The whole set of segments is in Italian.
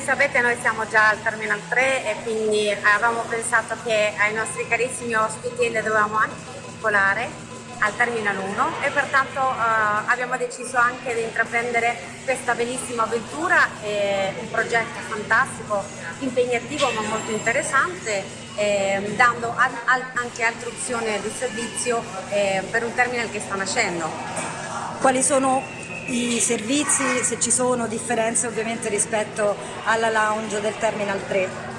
sapete noi siamo già al Terminal 3 e quindi avevamo pensato che ai nostri carissimi ospiti le dovevamo anche vincolare al Terminal 1 e pertanto eh, abbiamo deciso anche di intraprendere questa bellissima avventura, eh, un progetto fantastico, impegnativo ma molto interessante, eh, dando al, al, anche altre opzioni di servizio eh, per un terminal che sta nascendo. Quali sono i servizi, se ci sono differenze ovviamente rispetto alla lounge del Terminal 3?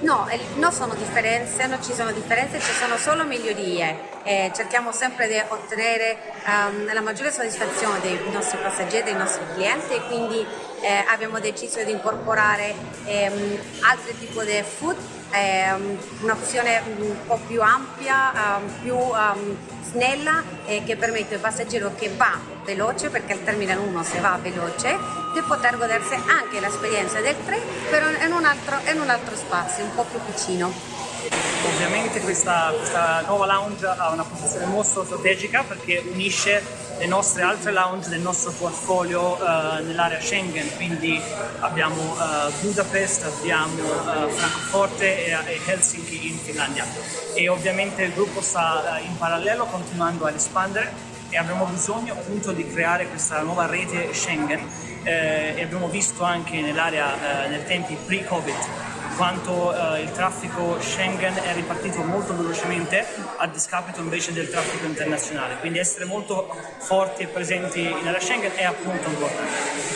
No, non sono differenze, non ci sono differenze, ci sono solo migliorie. Eh, cerchiamo sempre di ottenere um, la maggiore soddisfazione dei nostri passeggeri, dei nostri clienti e quindi eh, abbiamo deciso di incorporare ehm, altri tipi di food, ehm, un'opzione un po' più ampia, um, più um, snella e che permette al passeggero che va veloce, perché il Terminal 1 se va veloce, di poter godersi anche l'esperienza del 3 però in un, altro, in un altro spazio, un po' più vicino. Ovviamente questa, questa, nuova lounge ha una posizione molto strategica perché unisce le nostre altre lounge del nostro portfolio uh, nell'area Schengen, quindi abbiamo uh, Budapest, abbiamo uh, Francoforte e, e, Helsinki in Finlandia. E ovviamente il gruppo sta in parallelo continuando ad espandere e abbiamo bisogno appunto di creare questa nuova rete Schengen eh, e abbiamo visto anche nell'area eh, nei tempi pre-Covid quanto eh, il traffico Schengen è ripartito molto velocemente a discapito invece del traffico internazionale, quindi essere molto forti e presenti area Schengen è appunto importante.